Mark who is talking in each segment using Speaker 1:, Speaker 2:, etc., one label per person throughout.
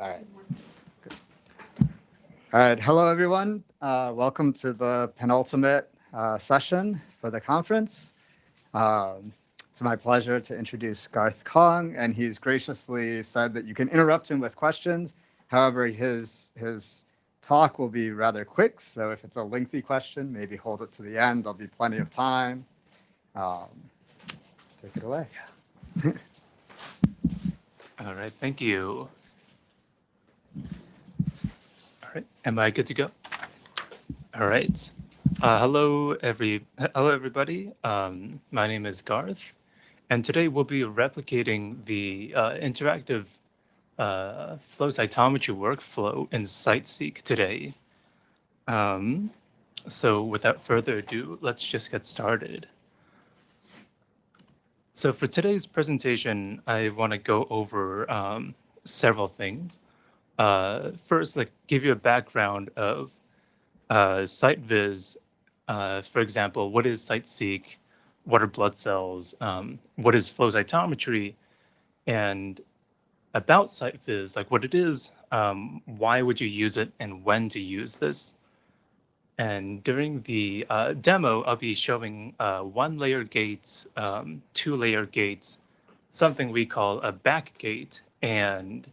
Speaker 1: All right. Good. All right. Hello, everyone. Uh, welcome to the penultimate uh, session for the conference. Um, it's my pleasure to introduce Garth Kong, and he's graciously said that you can interrupt him with questions. However, his his talk will be rather quick, so if it's a lengthy question, maybe hold it to the end. There'll be plenty of time. Um, take it away.
Speaker 2: All right, thank you. All right, am I good to go? All right. Uh, hello, every hello everybody. Um, my name is Garth, and today we'll be replicating the uh, interactive uh, flow cytometry workflow in CITE-seq today. Um, so without further ado, let's just get started. So for today's presentation, I want to go over um, several things. Uh, first, like give you a background of uh, CITEViz. Uh, for example, what is CITE-seq? What are blood cells? Um, what is flow cytometry? And about CITEViz, like what it is, um, why would you use it, and when to use this? And during the uh, demo, I'll be showing uh, one layer gates, um, two layer gates, something we call a back gate, and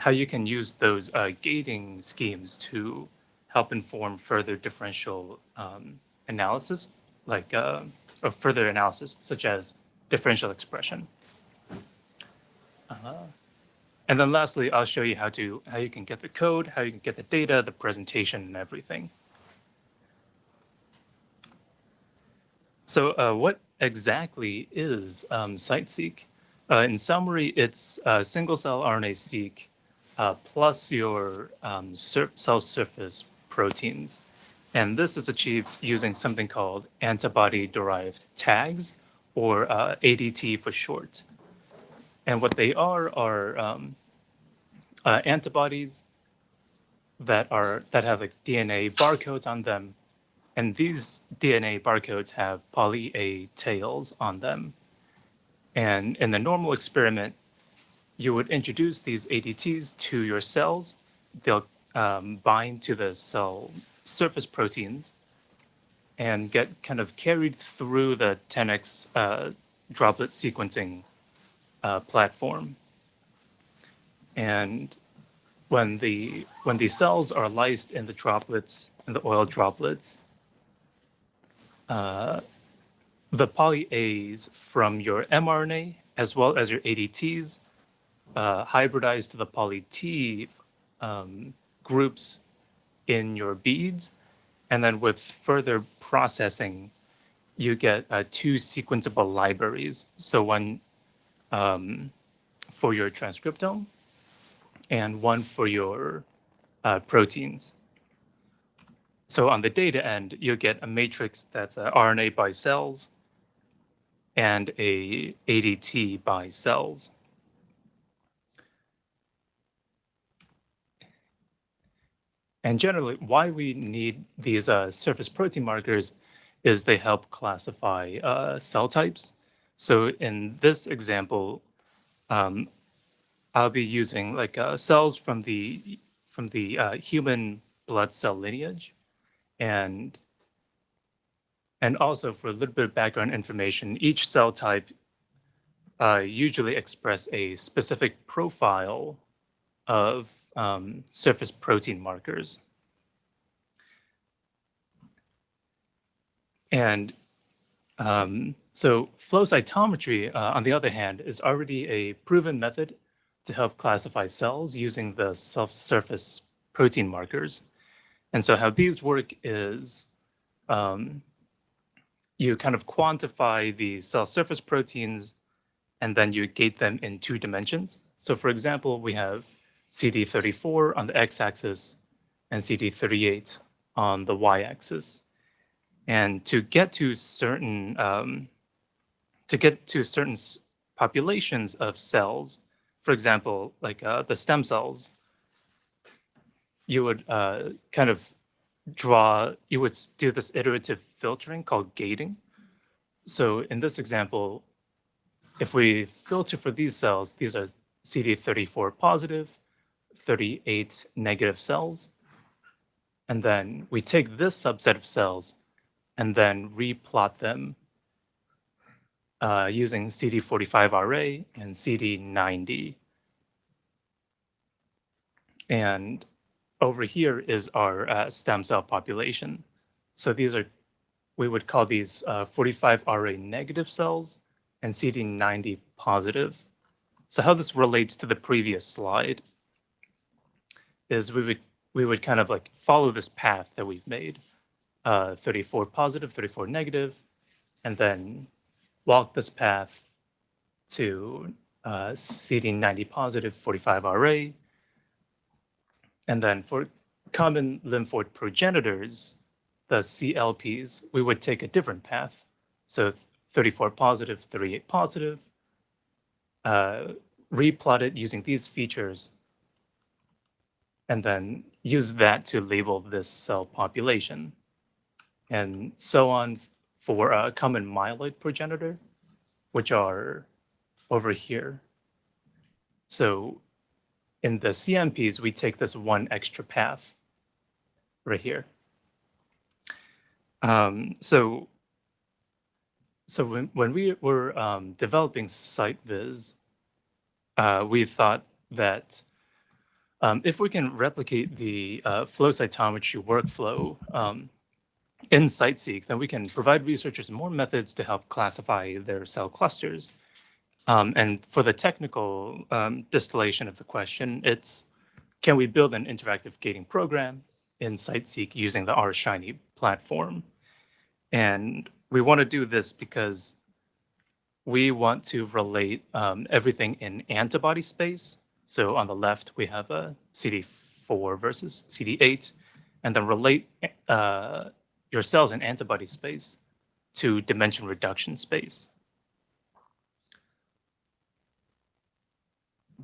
Speaker 2: how you can use those uh, gating schemes to help inform further differential um, analysis, like uh, or further analysis, such as differential expression. Uh, and then lastly, I'll show you how to how you can get the code, how you can get the data, the presentation, and everything. So uh, what exactly is um, CITE-seq? Uh, in summary, it's a single-cell RNA-seq uh, plus your um, sur cell surface proteins. And this is achieved using something called antibody-derived tags, or uh, ADT for short. And what they are are um, uh, antibodies that are that have like DNA barcodes on them and these DNA barcodes have poly A tails on them. And in the normal experiment, you would introduce these ADTs to your cells. They'll um, bind to the cell surface proteins and get kind of carried through the 10x uh, droplet sequencing uh, platform. And when the when the cells are lysed in the droplets, in the oil droplets, uh, the poly A's from your mRNA as well as your ADTs uh, hybridize to the poly T um, groups in your beads. And then with further processing, you get uh, two sequenceable libraries. So one um, for your transcriptome and one for your uh, proteins. So on the data end, you get a matrix that's RNA by cells and a ADT by cells. And generally, why we need these uh, surface protein markers is they help classify uh, cell types. So in this example, um, I'll be using like uh, cells from the from the uh, human blood cell lineage. And, and also for a little bit of background information, each cell type uh, usually express a specific profile of um, surface protein markers. And um, so flow cytometry, uh, on the other hand, is already a proven method to help classify cells using the cell-surface protein markers. And so how these work is um, you kind of quantify the cell surface proteins and then you gate them in two dimensions. So for example, we have CD34 on the x-axis and CD38 on the y-axis. And to get to certain um, to get to certain populations of cells, for example, like uh, the stem cells, you would uh, kind of draw, you would do this iterative filtering called gating. So in this example, if we filter for these cells, these are CD34 positive, 38 negative cells. And then we take this subset of cells and then replot them uh, using CD45RA and CD90. And over here is our uh, stem cell population. So these are, we would call these uh, 45RA negative cells and CD90 positive. So how this relates to the previous slide is we would we would kind of like follow this path that we've made, uh, 34 positive, 34 negative, and then walk this path to uh, CD90 positive, 45 RA. And then for common lymphoid progenitors, the CLPs, we would take a different path. So 34 positive, 38 positive, uh, replot it using these features, and then use that to label this cell population. And so on for a common myeloid progenitor, which are over here. So in the CMPs, we take this one extra path right here. Um, so so when, when we were um, developing CITEViz, uh, we thought that um, if we can replicate the uh, flow cytometry workflow um, in CiteSeq, then we can provide researchers more methods to help classify their cell clusters. Um, and for the technical um, distillation of the question, it's can we build an interactive gating program in CiteSeq using the R-Shiny platform? And we want to do this because we want to relate um, everything in antibody space. So on the left, we have a CD4 versus CD8, and then relate uh, your cells in antibody space to dimension reduction space.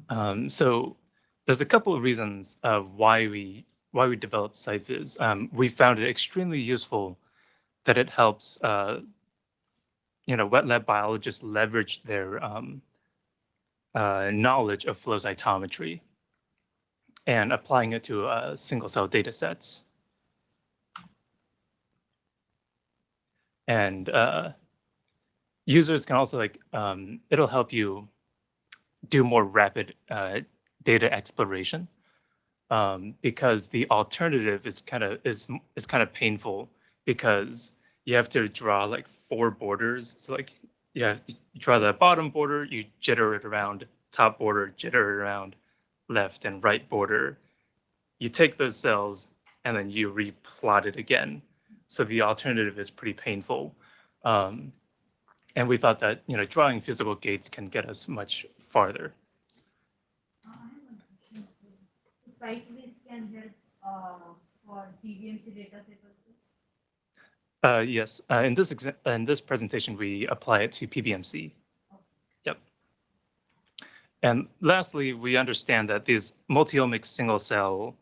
Speaker 2: Um, so there's a couple of reasons why we why we developed CITEViz. Um, we found it extremely useful that it helps uh, you know wet lab biologists leverage their um, uh, knowledge of flow cytometry and applying it to uh, single cell data sets. And uh, users can also like, um, it'll help you do more rapid uh, data exploration um, because the alternative is kind of is is kind of painful because you have to draw like four borders. So like, yeah, you draw the bottom border, you jitter it around, top border, jitter it around, left and right border. You take those cells and then you replot it again. So the alternative is pretty painful. Um, and we thought that, you know, drawing physical gates can get us much farther.
Speaker 3: Uh. So CITEViz can help uh, for?
Speaker 2: Uh, yes, uh, in this in this presentation, we apply it to PBMC. Yep. And lastly, we understand that these multi-omic single cell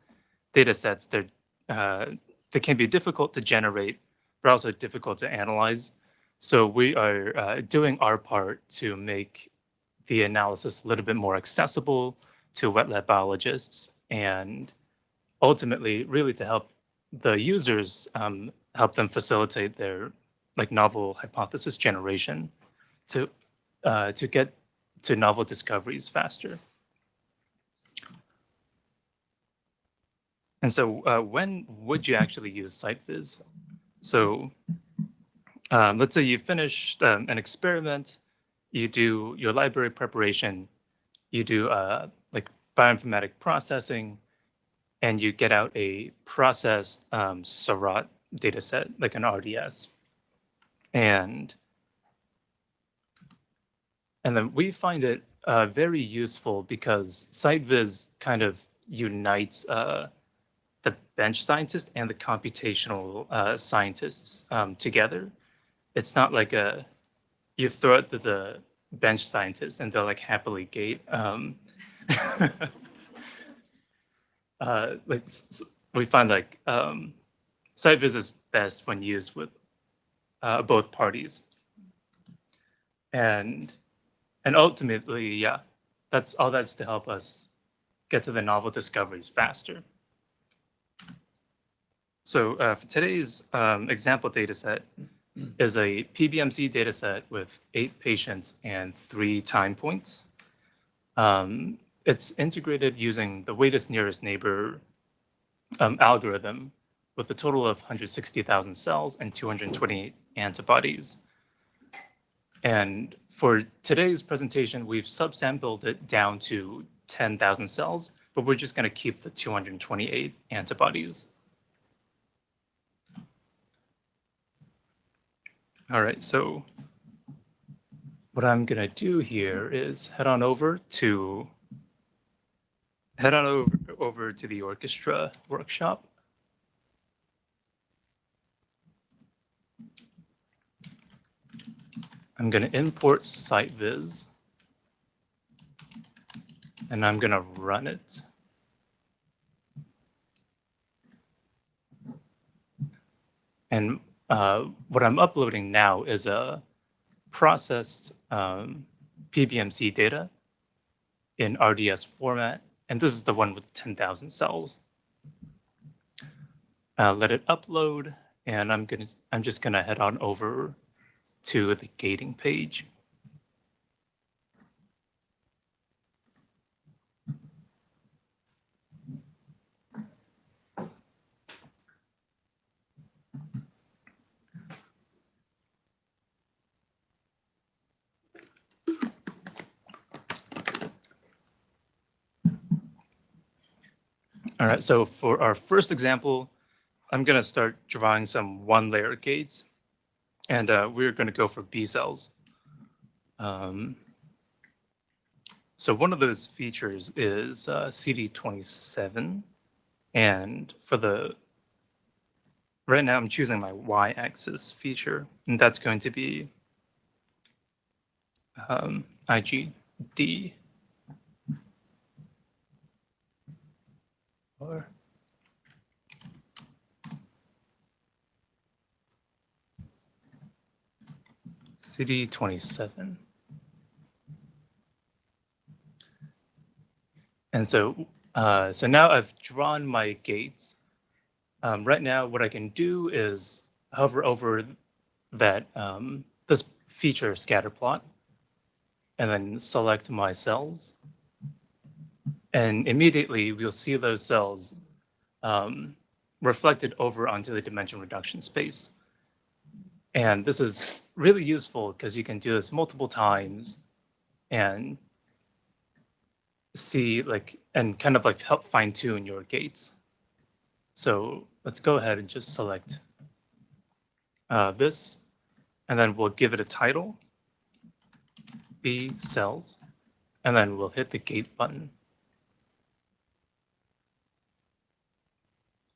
Speaker 2: data sets, they're, uh, they can be difficult to generate, but also difficult to analyze. So we are uh, doing our part to make the analysis a little bit more accessible to wet lab biologists and ultimately really to help the users um, help them facilitate their like novel hypothesis generation to uh, to get to novel discoveries faster. And so uh, when would you actually use CITEViz? So um, let's say you finished um, an experiment, you do your library preparation, you do uh, like bioinformatic processing, and you get out a processed um, data set, like an RDS. And, and then we find it uh, very useful because CITEViz kind of unites uh, the bench scientist and the computational uh, scientists um, together. It's not like a, you throw it to the bench scientists and they'll like happily gate. Um, uh, like we find like um, CITEViz is best when used with uh, both parties. And and ultimately, yeah, that's all that's to help us get to the novel discoveries faster. So uh, for today's um, example data set is a PBMC data set with eight patients and three time points. Um, it's integrated using the weighted nearest neighbor um, algorithm with a total of 160,000 cells and 228 antibodies. And for today's presentation, we've subsampled it down to 10,000 cells, but we're just going to keep the 228 antibodies. All right, so what I'm going to do here is head on over to head on over, over to the orchestra workshop. I'm going to import CITEViz and I'm going to run it. And uh, what I'm uploading now is a processed um, PBMC data in RDS format. And this is the one with 10,000 cells. Uh, let it upload, and I'm gonna I'm just gonna head on over to the gating page. All right, so for our first example, I'm going to start drawing some one layer gates and uh, we're going to go for B cells. Um, so one of those features is uh, CD27. And for the, right now I'm choosing my y-axis feature, and that's going to be um, IgD. Or CD 27. And so, uh, so now I've drawn my gates. Um, right now, what I can do is hover over that um, this feature scatter plot, and then select my cells. And immediately, we'll see those cells um, reflected over onto the dimension reduction space. And this is really useful because you can do this multiple times and see like, and kind of like help fine tune your gates. So let's go ahead and just select uh, this, and then we'll give it a title, B cells, and then we'll hit the gate button.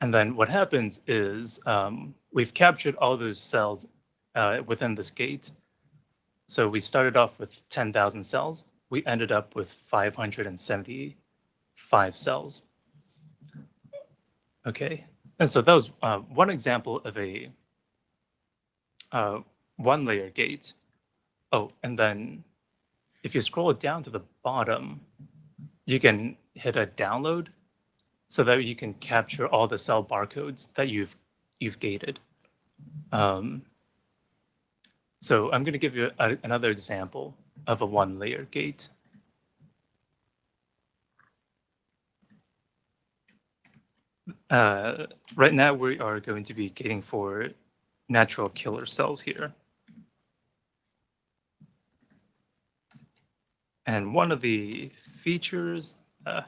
Speaker 2: And then what happens is um, we've captured all those cells uh, within this gate. So we started off with 10,000 cells. We ended up with 575 cells. Okay, and so that was uh, one example of a uh, one layer gate. Oh, and then if you scroll down to the bottom, you can hit a download so that you can capture all the cell barcodes that you've you've gated. Um, so I'm going to give you a, another example of a one layer gate. Uh, right now, we are going to be gating for natural killer cells here. And one of the features uh,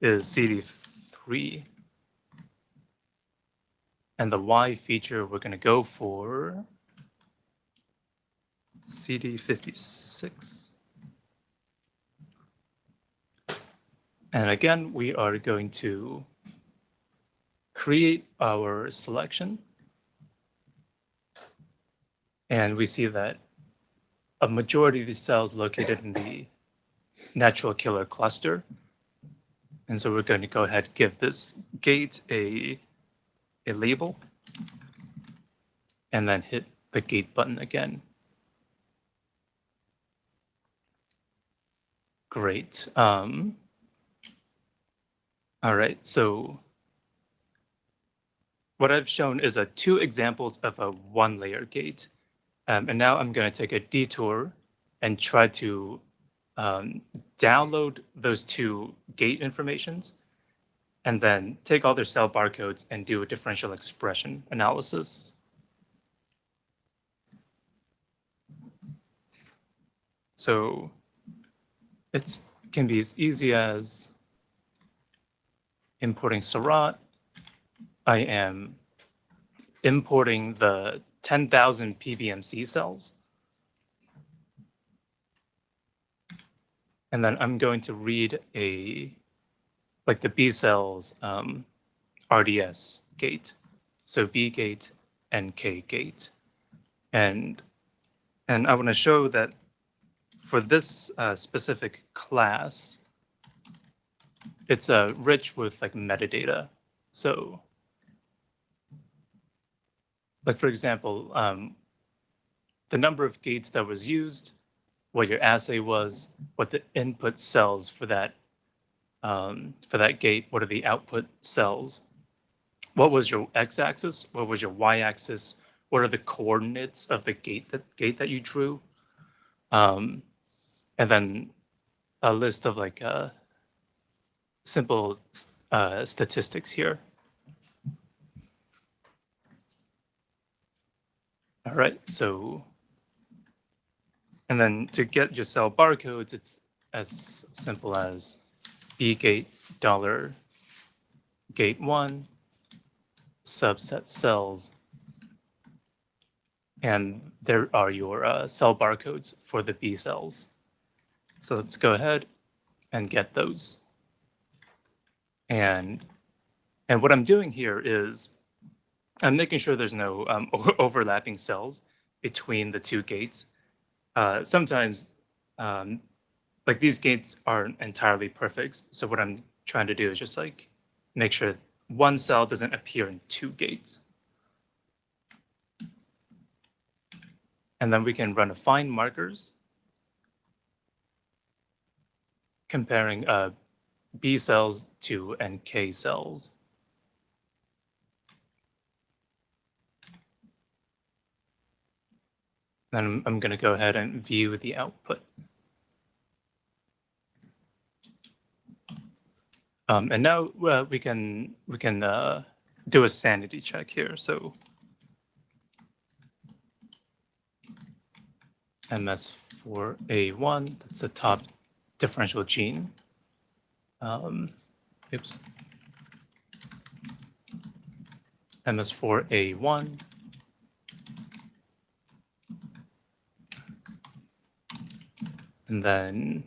Speaker 2: is CD3. And the Y feature we're going to go for CD56. And again, we are going to create our selection. And we see that a majority of these cells located in the natural killer cluster. And so we're going to go ahead and give this gate a, a label and then hit the gate button again. Great. Um, All right, so what I've shown is a two examples of a one layer gate. Um, and now I'm going to take a detour and try to um, download those two gate informations and then take all their cell barcodes and do a differential expression analysis. So it can be as easy as importing Seurat. I am importing the 10,000 PBMC cells. And then I'm going to read a, like the B cells um, RDS gate. So B gate and K gate. And, and I want to show that for this uh, specific class, it's uh, rich with like metadata. So like for example, um, the number of gates that was used, what your assay was, what the input cells for that um, for that gate, what are the output cells, what was your x-axis, what was your y-axis, what are the coordinates of the gate that gate that you drew, um, and then a list of like uh, simple uh, statistics here. All right, so, and then to get your cell barcodes, it's as simple as B gate dollar gate one subset cells. And there are your uh, cell barcodes for the B cells. So let's go ahead and get those. And, and what I'm doing here is I'm making sure there's no um, overlapping cells between the two gates. Uh, sometimes, um, like these gates aren't entirely perfect. So what I'm trying to do is just like make sure one cell doesn't appear in two gates. And then we can run a find markers comparing uh, B cells to NK cells. Then I'm, I'm going to go ahead and view the output. Um, and now uh, we can we can uh, do a sanity check here. So MS4A1, that's the top differential gene. Um, oops. MS4A1 And then,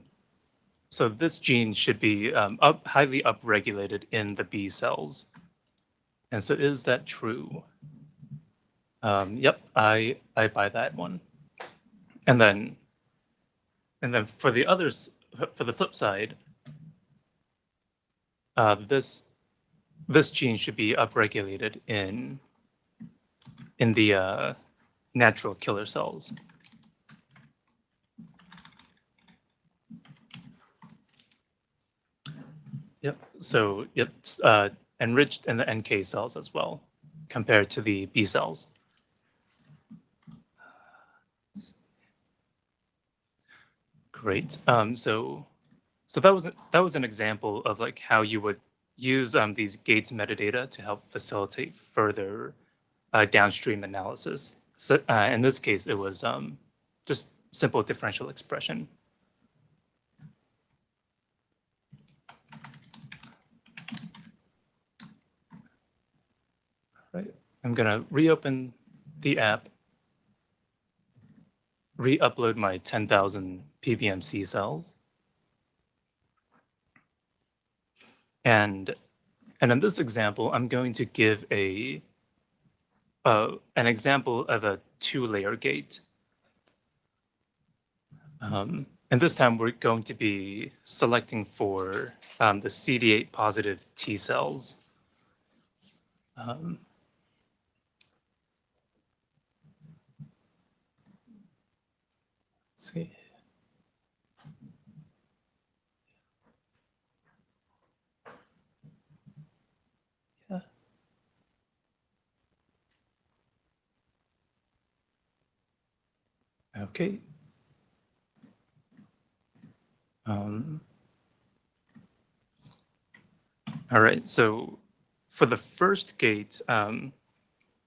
Speaker 2: so this gene should be um, up, highly upregulated in the B cells. And so is that true? Um, yep, I, I buy that one. And then, and then for the others, for the flip side, uh, this, this gene should be upregulated in, in the uh, natural killer cells. Yep. So it's uh, enriched in the NK cells as well, compared to the B cells. Great. Um, so, so that was that was an example of like how you would use um, these gates metadata to help facilitate further uh, downstream analysis. So uh, in this case, it was um, just simple differential expression. I'm going to reopen the app, re-upload my 10,000 PBMC cells. And, and in this example, I'm going to give a, uh, an example of a two-layer gate. Um, and this time we're going to be selecting for um, the CD8 positive T cells. Um, see. Okay. Um, all right, so for the first gate, um,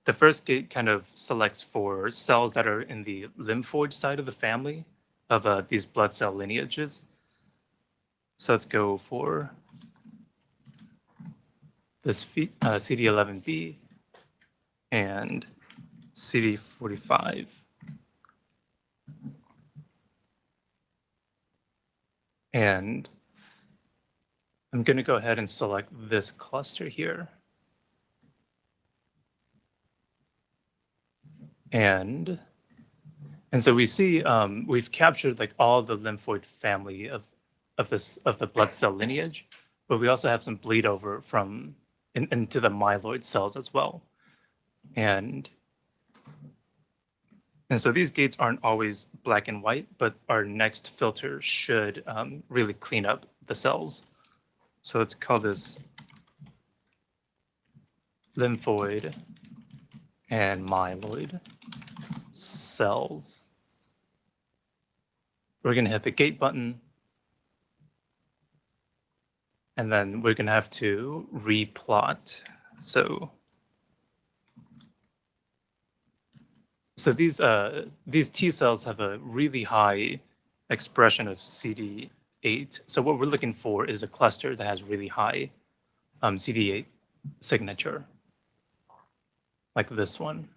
Speaker 2: the first gate kind of selects for cells that are in the lymphoid side of the family of uh, these blood cell lineages. So let's go for this uh, CD11B and CD45. And I'm going to go ahead and select this cluster here. And and so we see um, we've captured like all the lymphoid family of of this of the blood cell lineage, but we also have some bleed over from in, into the myeloid cells as well. And and so these gates aren't always black and white, but our next filter should um, really clean up the cells. So let's call this lymphoid and myeloid cells. We're going to hit the gate button. And then we're going to have to replot. So So these uh, these T cells have a really high expression of CD8. So what we're looking for is a cluster that has really high um, CD8 signature, like this one.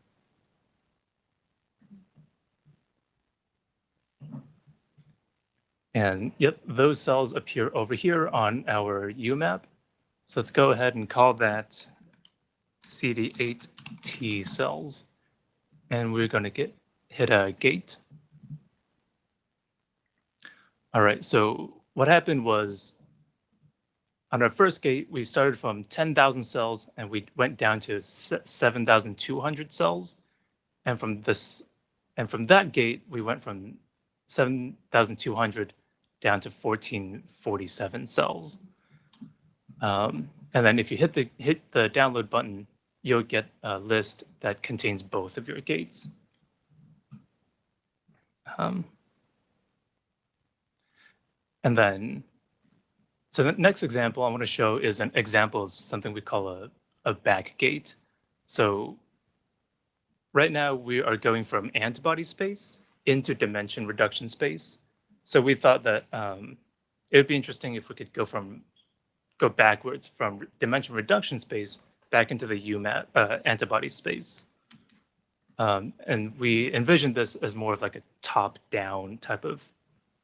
Speaker 2: And yep, those cells appear over here on our UMAP. So let's go ahead and call that CD8 T cells and we're going to get hit a gate. All right, so what happened was on our first gate, we started from 10,000 cells and we went down to 7,200 cells. And from this, and from that gate, we went from 7,200 down to 1447 cells. Um, and then if you hit the hit the download button, you'll get a list that contains both of your gates. Um, and then, so the next example I want to show is an example of something we call a, a back gate. So right now we are going from antibody space into dimension reduction space. So we thought that um, it would be interesting if we could go from go backwards from dimension reduction space back into the UMAP uh, antibody space. Um, and we envisioned this as more of like a top-down type of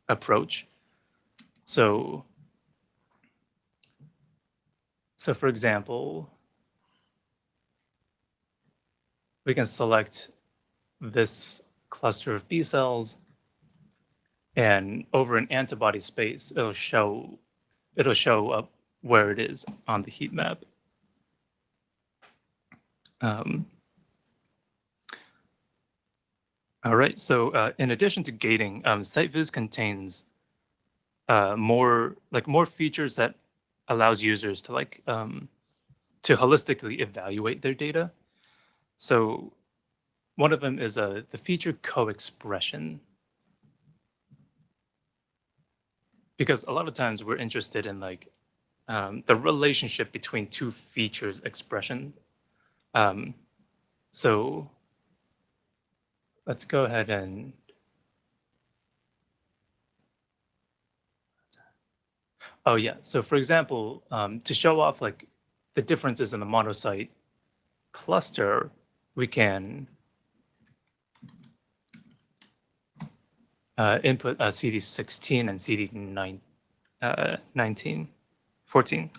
Speaker 2: approach. So, so for example, we can select this cluster of B cells and over an antibody space, it'll show, it'll show up where it is on the heat map. Um, all right, so uh, in addition to gating, um, CITEViz contains uh, more like more features that allows users to like um, to holistically evaluate their data. So one of them is uh, the feature co-expression. Because a lot of times we're interested in like um, the relationship between two features expression um, so let's go ahead and Oh yeah. So for example, um, to show off like the differences in the monocyte cluster, we can uh, input uh, CD16 and CD9, uh, 19, 14.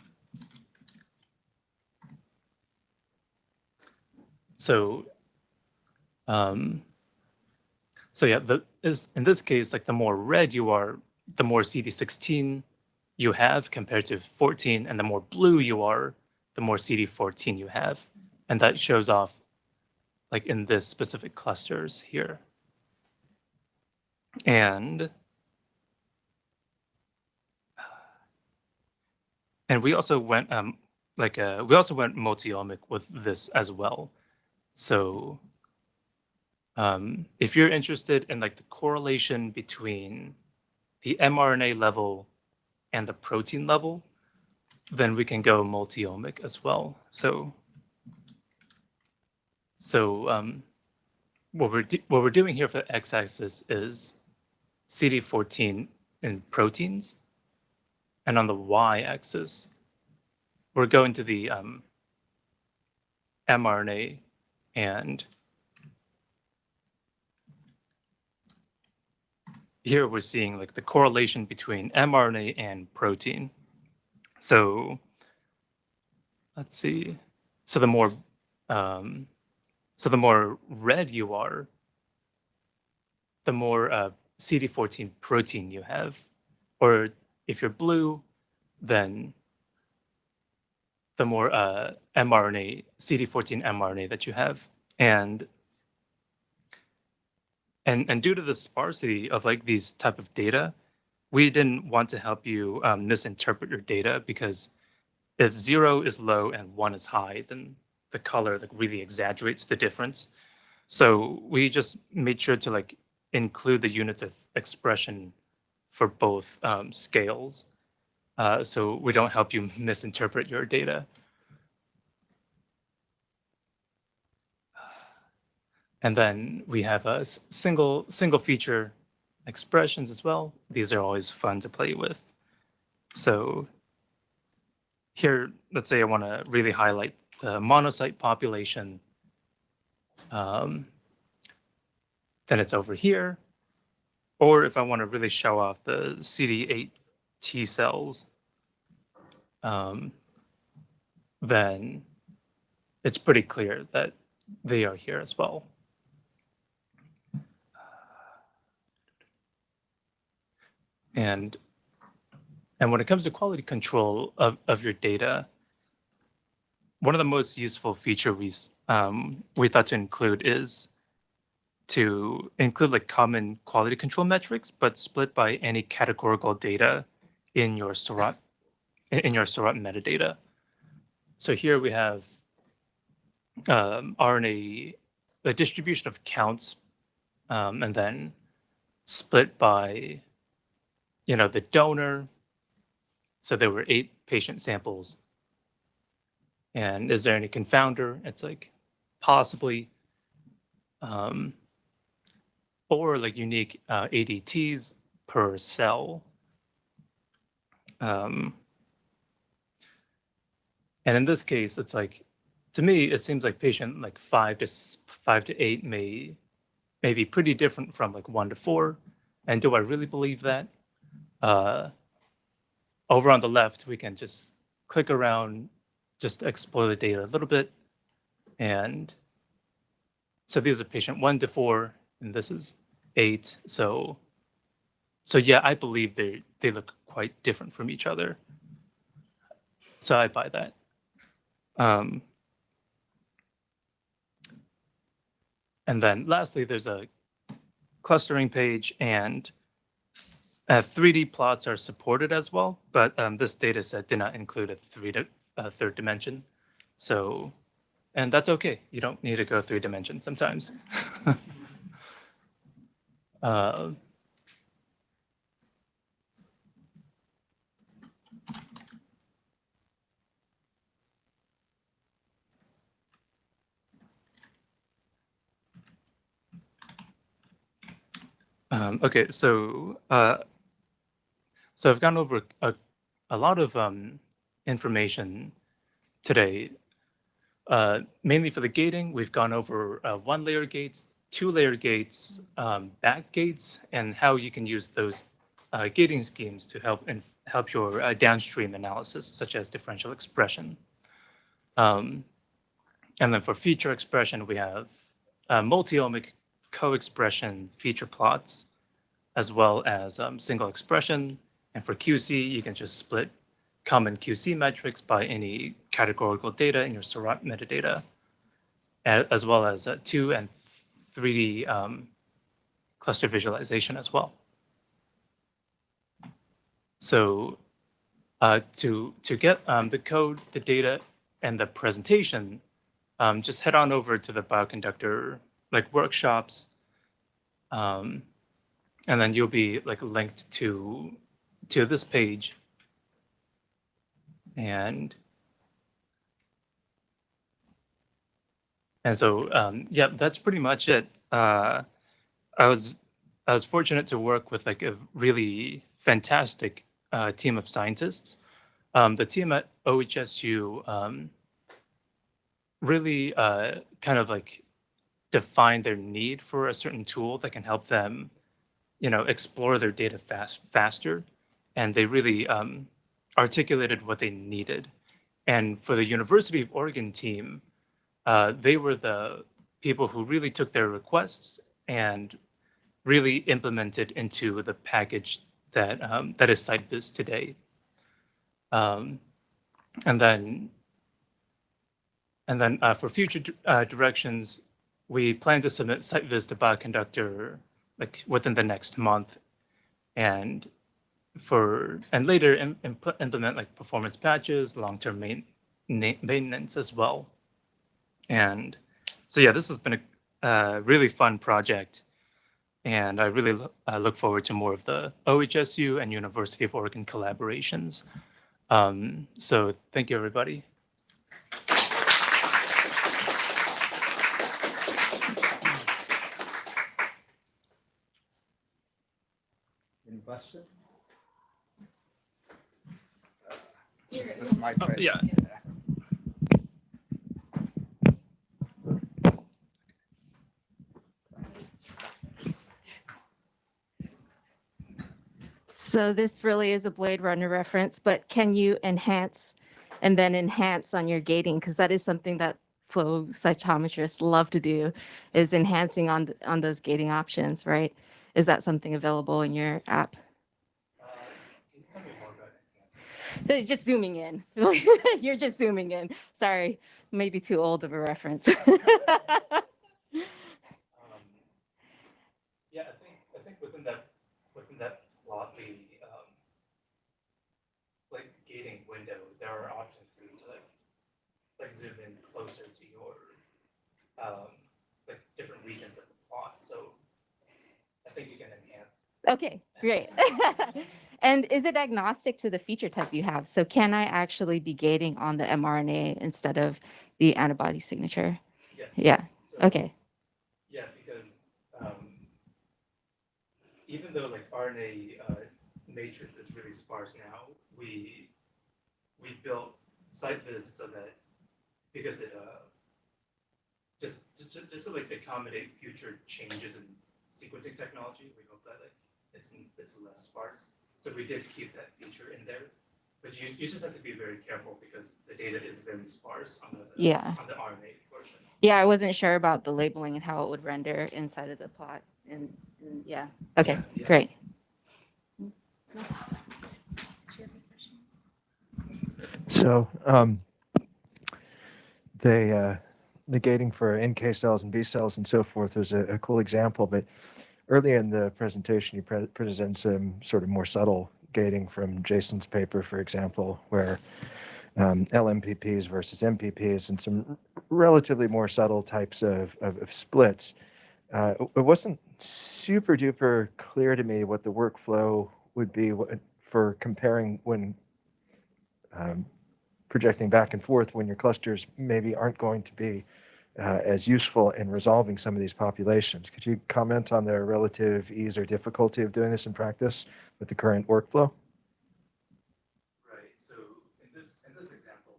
Speaker 2: So, um, so yeah, the is in this case, like the more red you are, the more CD16 you have compared to 14, and the more blue you are, the more CD14 you have, and that shows off like in this specific clusters here. And and we also went um like uh, we also went multi-omic with this as well. So um, if you're interested in like the correlation between the mRNA level and the protein level, then we can go multi-omic as well. So, so um, what we're what we're doing here for the x-axis is CD14 in proteins, and on the y-axis, we're going to the um, mRNA and here we're seeing like the correlation between mRNA and protein. So let's see. So the more um, so the more red you are, the more uh, CD14 protein you have. Or if you're blue, then the more uh, mRNA, CD14 mRNA that you have. And and and due to the sparsity of like these type of data, we didn't want to help you um, misinterpret your data because if zero is low and one is high, then the color like really exaggerates the difference. So we just made sure to like include the units of expression for both um, scales, uh, so we don't help you misinterpret your data. And then we have a single single feature expressions as well. These are always fun to play with. So here, let's say I want to really highlight the monocyte population. Um, then it's over here. Or if I want to really show off the CD8 T cells, um, then it's pretty clear that they are here as well. And and when it comes to quality control of, of your data, one of the most useful feature we um, we thought to include is to include like common quality control metrics, but split by any categorical data in your Seurat in your Seurat metadata. So here we have um, RNA, the distribution of counts, um, and then split by you know, the donor. So there were eight patient samples. And is there any confounder? It's like possibly, um, or like unique uh, ADTs per cell. Um, and in this case, it's like, to me, it seems like patient like five to five to eight may, may be pretty different from like one to four. And do I really believe that? Uh, over on the left, we can just click around, just explore the data a little bit. And so these are patient one to four, and this is eight. So, so yeah, I believe they they look quite different from each other. So I buy that. Um, and then lastly, there's a clustering page and uh, 3D plots are supported as well, but um, this data set did not include a three di- third dimension. So, and that's okay. You don't need to go three dimensions sometimes. uh, um, okay, so uh, So I've gone over a, a lot of um, information today. Uh, mainly for the gating, we've gone over uh, one layer gates, two layer gates, um, back gates, and how you can use those uh, gating schemes to help and help your uh, downstream analysis, such as differential expression. Um, and then for feature expression, we have uh, multi-omic co-expression feature plots, as well as um, single expression. And for QC, you can just split common QC metrics by any categorical data in your Seurat metadata, as well as uh, 2 and 3D um, cluster visualization as well. So uh, to, to get um, the code, the data, and the presentation, um, just head on over to the bioconductor like workshops Um, and then you'll be like linked to to this page. And and so um, yeah, that's pretty much it. Uh, I was I was fortunate to work with like a really fantastic uh, team of scientists. Um, the team at OHSU um, really uh, kind of like define their need for a certain tool that can help them, you know, explore their data fast faster, and they really um, articulated what they needed. And for the University of Oregon team, uh, they were the people who really took their requests and really implemented into the package that um, that is CITEViz today. Um, and then and then uh, for future uh, directions, we plan to submit CITEViz to Bioconductor like within the next month, and for and later imp- implement like performance patches, long-term main, na- maintenance as well. And so yeah, this has been a really fun project, and I really lo- uh, look forward to more of the OHSU and University of Oregon collaborations. Um, so thank you, everybody.
Speaker 1: Questions? Just this mic
Speaker 2: Oh,
Speaker 1: right
Speaker 2: yeah.
Speaker 4: So this really is a Blade Runner reference, but can you enhance and then enhance on your gating? Because that is something that flow cytometrists love to do is enhancing on, on those gating options, right? Is that something available in your app? Uh, Just zooming in. You're just zooming in. Sorry, maybe too old of a reference.
Speaker 2: Um, yeah, I think I think within that within that the um, like gating window, there are options for you to like like zoom in closer to your um, like different regions of the plot. So I think you can enhance.
Speaker 4: Okay, great. And is it agnostic to the feature type you have? So can I actually be gating on the mRNA instead of the antibody signature?
Speaker 2: Yes.
Speaker 4: Yeah,
Speaker 2: So,
Speaker 4: okay,
Speaker 2: Yeah, because um, even though like RNA uh, matrix is really sparse now, we we built CITEViz so that because it uh, just just just just to like accommodate future changes in sequencing technology, we hope that like it's it's less sparse. So we did keep that feature in there, but you you just have to be very careful because the data is very sparse on the
Speaker 4: yeah.
Speaker 2: on the RNA portion.
Speaker 4: Yeah, I wasn't sure about the labeling and how it would render inside of the plot. And, and yeah, okay,
Speaker 2: Yeah, yeah.
Speaker 4: great.
Speaker 5: So um, they uh, the gating for NK cells and B cells and so forth was a, a cool example. But earlier in the presentation, you pre- present some sort of more subtle gating from Jason's paper, for example, where um, LMPPs versus MPPs and some relatively more subtle types of, of, of splits. Uh, it- wasn't super duper clear to me what the workflow would be for comparing when um, projecting back and forth when your clusters maybe aren't going to be uh, as useful in resolving some of these populations. Could you comment on the relative ease or difficulty of doing this in practice with the current workflow?
Speaker 2: Right, so in this, in this example,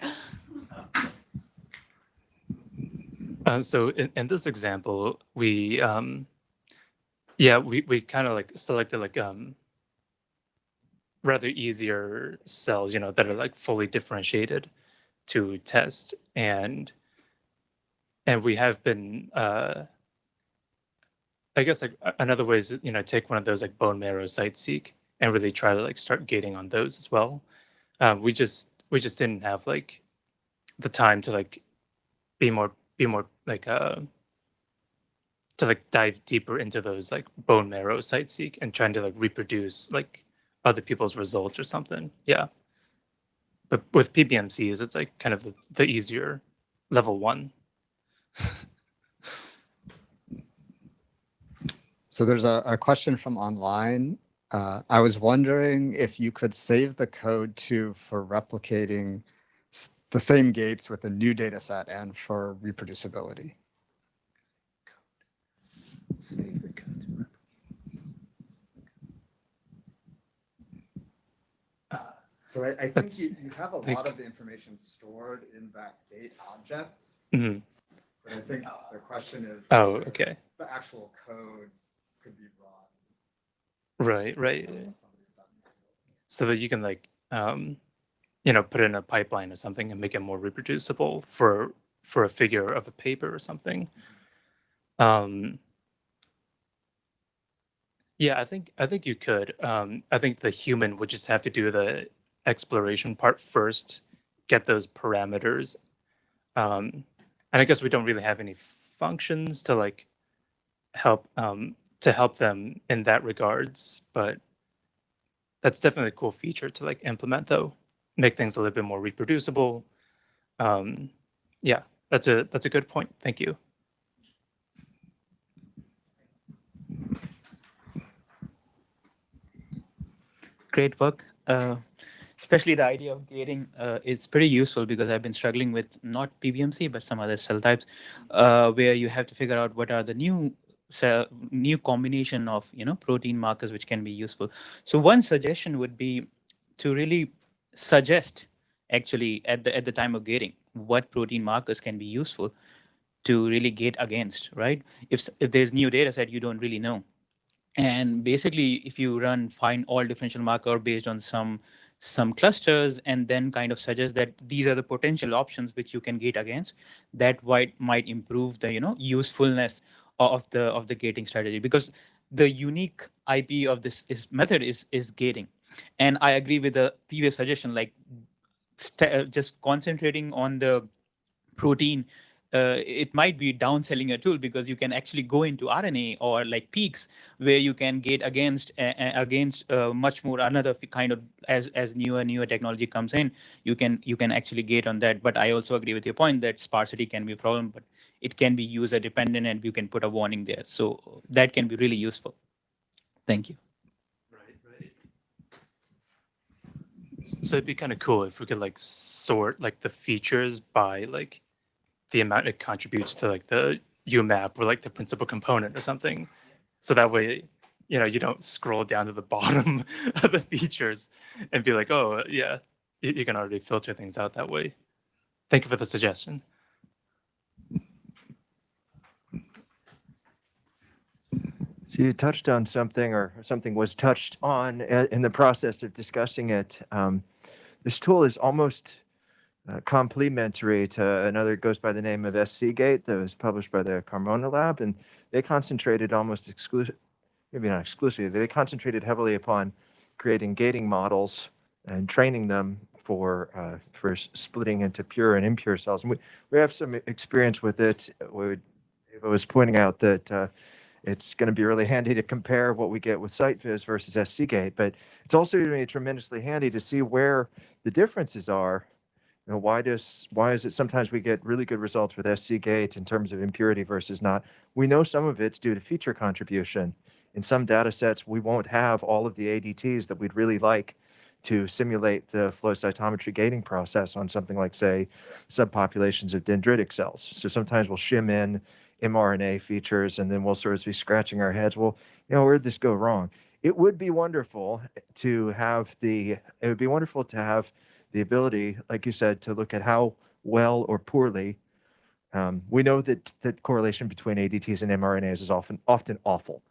Speaker 2: Uh, so in, in this example, we, um, yeah, we, we kind of like selected like um, rather easier cells, you know, that are like fully differentiated to test, and and we have been, uh, I guess like another way is you know take one of those like bone marrow CITE-seq and really try to like start gating on those as well. Um, we just we just didn't have like the time to like be more be more like uh to like dive deeper into those like bone marrow CITE-seq and trying to like reproduce like other people's results or something. Yeah but with PBMCs, it's like kind of the, the easier level one.
Speaker 1: so there's a, a, question from online. Uh, I was wondering if you could save the code too for replicating the same gates with a new data set and for reproducibility.
Speaker 2: Save the code.
Speaker 1: So I, I think you, you have a
Speaker 2: like-
Speaker 1: lot of the information stored in that gate object,
Speaker 2: Mhm.
Speaker 1: but I think the question is.
Speaker 2: Oh, okay.
Speaker 1: The actual code could be run.
Speaker 2: Right, right.
Speaker 1: based on what somebody's done manually.
Speaker 2: So that you can like, um, you know, put in a pipeline or something and make it more reproducible for for a figure of a paper or something. Um, yeah, I think I think you could. Um, I think the human would just have to do the exploration part first, get those parameters, um, and I guess we don't really have any functions to like help um, to help them in that regards, but that's definitely a cool feature to like implement though. Make things a little bit more reproducible. Um yeah that's a that's a good point. Thank you.
Speaker 6: Great work. Uh, especially the idea of gating uh, is pretty useful because I've been struggling with not PBMC but some other cell types, uh, where you have to figure out what are the new cell, new combination of you know protein markers which can be useful. So one suggestion would be to really suggest actually at the at the time of gating what protein markers can be useful to really gate against, right? If if there's new data set you don't really know, and basically, if you run find all differential marker based on some some clusters and then kind of suggest that these are the potential options which you can gate against, that might might improve the you know usefulness of the of the gating strategy. Because the unique IP of this is method is is gating, and I agree with the previous suggestion like uh, just concentrating on the protein uh, it might be downselling a tool because you can actually go into RNA or like peaks where you can gate against uh, against uh, much more another kind of as as newer newer technology comes in you can you can actually gate on that. But i also agree with your point that sparsity can be a problem but it can be user dependent and you can put a warning there. So that can be really useful. Thank you.
Speaker 2: Right right so it'd be kind of cool if we could like sort like the features by like the amount it contributes to like the umap or like the principal component or something. So that way you know you don't scroll down to the bottom of the features and be like oh yeah you, can already filter things out that way. Thank you for the suggestion.
Speaker 5: So you touched on something, or something was touched on uh, in the process of discussing it. Um, this tool is almost uh, complementary to another goes by the name of SCGate that was published by the Carmona Lab, and they concentrated almost exclusive, maybe not exclusively, they concentrated heavily upon creating gating models and training them for uh, for splitting into pure and impure cells. And we, we have some experience with it. We would, Eva was pointing out that uh, it's going to be really handy to compare what we get with CITEViz versus SCGate, but it's also going to be tremendously handy to see where the differences are. You know, why does why is it sometimes we get really good results with SC SCGate in terms of impurity versus not? We know some of it's due to feature contribution. In some data sets, we won't have all of the ADTs that we'd really like to simulate the flow cytometry gating process on something like, say, subpopulations of dendritic cells. So sometimes we'll shim in mRNA features, and then we'll sort of be scratching our heads. Well, you know, where'd this go wrong? It would be wonderful to have the. It would be wonderful to have the ability, like you said, to look at how well or poorly. Um, we know that that correlation between ADTs and mRNAs is often often awful.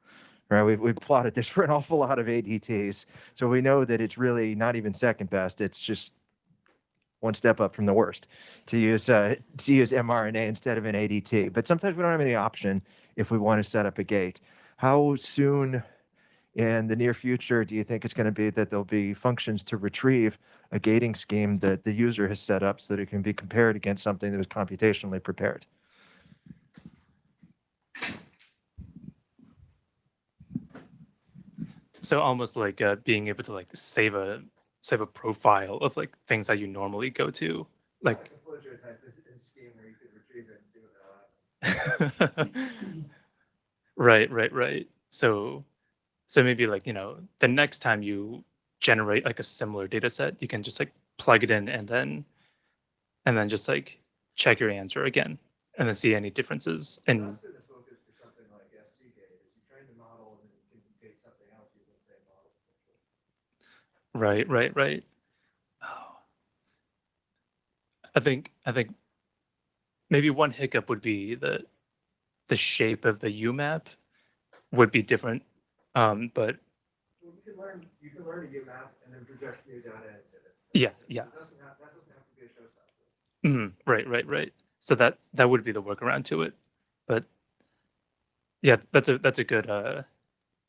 Speaker 5: Right, we've, we've plotted this for an awful lot of ADTs, so we know that it's really not even second best. It's just one step up from the worst to use uh, to use mRNA instead of an ADT. But sometimes we don't have any option if we want to set up a gate. How soon in the near future do you think it's going to be that there'll be functions to retrieve a gating scheme that the user has set up so that it can be compared against something that was computationally prepared?
Speaker 2: so almost like uh, being able to like save a save a profile of like things that you normally go to like right right right So, so maybe like, you know, the next time you generate like a similar data set, you can just like plug it in and then, and then just like check your answer again and then see any differences. And
Speaker 5: been the focus for something like SCGate, is you train the model and then you can take something else using the same model.
Speaker 2: right, right, right. Oh. I think, I think maybe one hiccup would be that the shape of the UMAP would be different. Um, but
Speaker 5: Well, you can learn, you can learn to a UMAP and then project new data into it.
Speaker 2: Yeah, yeah.
Speaker 5: It doesn't have, that doesn't have to be a showstopper.
Speaker 2: Mhm, right, right, right. So that that would be the workaround to it. But yeah, that's a that's a good uh,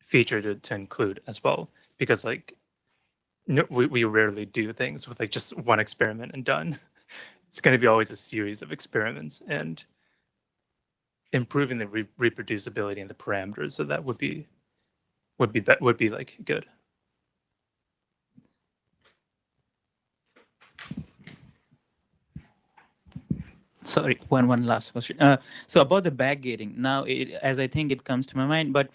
Speaker 2: feature to, to include as well because like no, we we rarely do things with like just one experiment and done. It's going to be always a series of experiments and improving the re- reproducibility and the parameters. So that would be would be be- would be like good.
Speaker 6: Sorry, one one last question. Uh, so about the backgating. Now, it, as I think it comes to my mind, but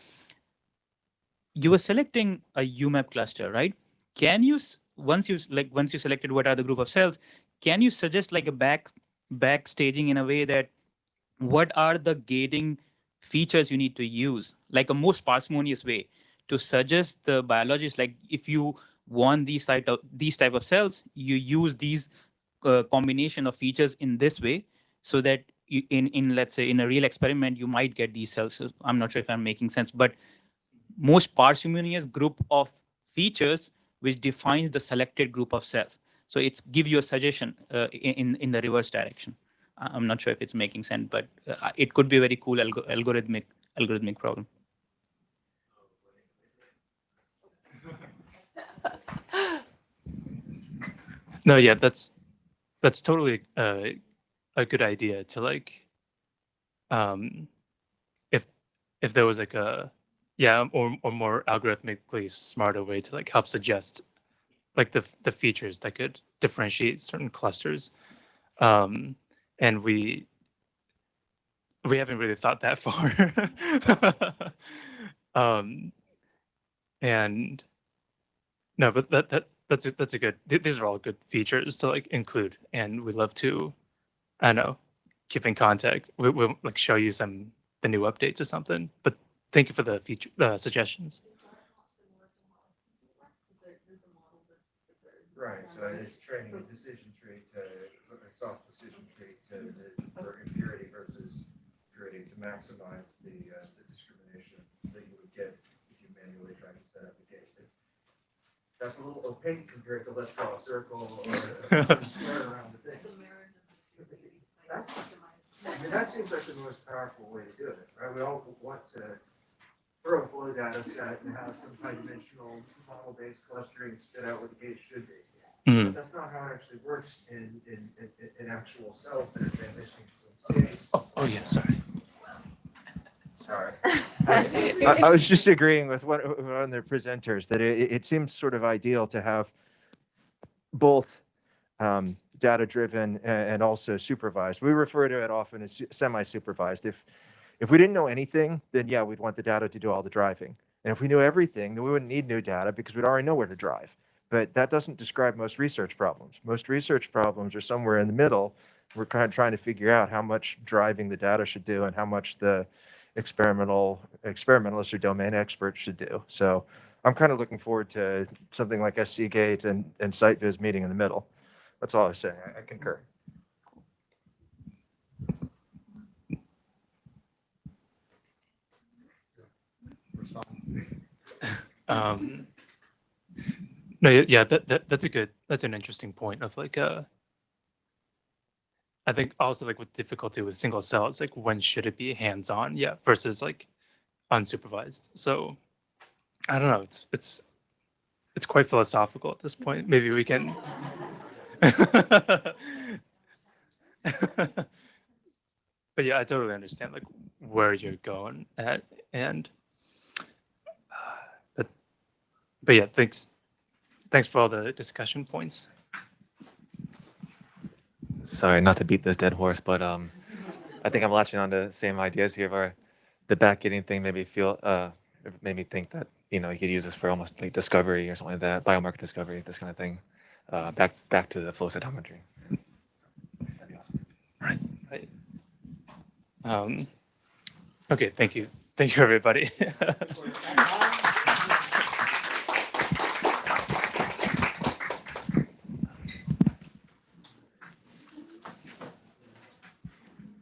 Speaker 6: you were selecting a UMAP cluster, right? Can you once you like once you selected what are the group of cells, can you suggest like a back back staging in a way that what are the gating features you need to use, like a most parsimonious way to suggest the biologists, like if you want these type of these type of cells, you use these uh, combination of features in this way so that you, in in let's say in a real experiment you might get these cells. So i'm not sure if i'm making sense but most parsimonious group of features which defines the selected group of cells. So it's give you a suggestion uh, in in- the reverse direction. I'm not sure if it's making sense but uh, it could be a very cool algo- algorithmic algorithmic problem
Speaker 2: No, yeah, that's that's totally uh, a good idea to like um if if there was like a yeah or or more algorithmically smarter way to like help suggest like the the features that could differentiate certain clusters. Um and we we haven't really thought that far. Um and no but that that that's a, that's a good th- these are all good features to like include and we love to i know keep in contact we, we'll like show you some the new updates or something but thank you for the feature uh, suggestions
Speaker 5: Right, so it's training a decision tree to, a soft decision tree to, to- for impurity versus purity to maximize the, uh, the discrimination that you would get if you manually try to set up. That's a little opaque compared to let's draw a circle or a square around the thing. That's, I mean, that seems like the most powerful way to do it, right? We all want to throw a flow data set and have some high dimensional model-based clustering spit out what the gate should be.
Speaker 2: Mhm.
Speaker 5: But that's not how it actually works in, in, in, in actual cells that are transitioning from states.
Speaker 2: oh, oh yeah sorry
Speaker 5: Sorry. I, I was just agreeing with one, one of the presenters that it, it seems sort of ideal to have both um, data-driven and, also supervised. We refer to it often as semi-supervised. If, if we didn't know anything, then yeah, we'd want the data to do all the driving. And if we knew everything, then we wouldn't need new data because we'd already know where to drive. But that doesn't describe most research problems. Most research problems are somewhere in the middle. We're kind of trying to figure out how much driving the data should do and how much the experimental experimentalists or domain experts should do. So I'm kind of looking forward to something like SCGate and, and CITEViz meeting in the middle. That's all I was saying. I- I concur.
Speaker 2: um no yeah, yeah that, that that's a good that's an interesting point of like uh i think also like with difficulty with single cell it's like when should it be hands on yeah versus like unsupervised? So i don't know. It's it's it's quite philosophical at this point. Maybe we can but yeah i totally understand like where you're going at and uh, but but yeah thanks thanks for all the discussion points
Speaker 7: Sorry, not to beat this dead horse, but um, I think I'm latching on to the same ideas here where the backgating thing made me feel uh, made me think that you know you could use this for almost like discovery or something like that, biomarker discovery, this kind of thing. Uh, back back to the flow cytometry. That'd be awesome.
Speaker 2: Right. Right. Um, okay. Thank you. Thank you, everybody.
Speaker 1: Bye.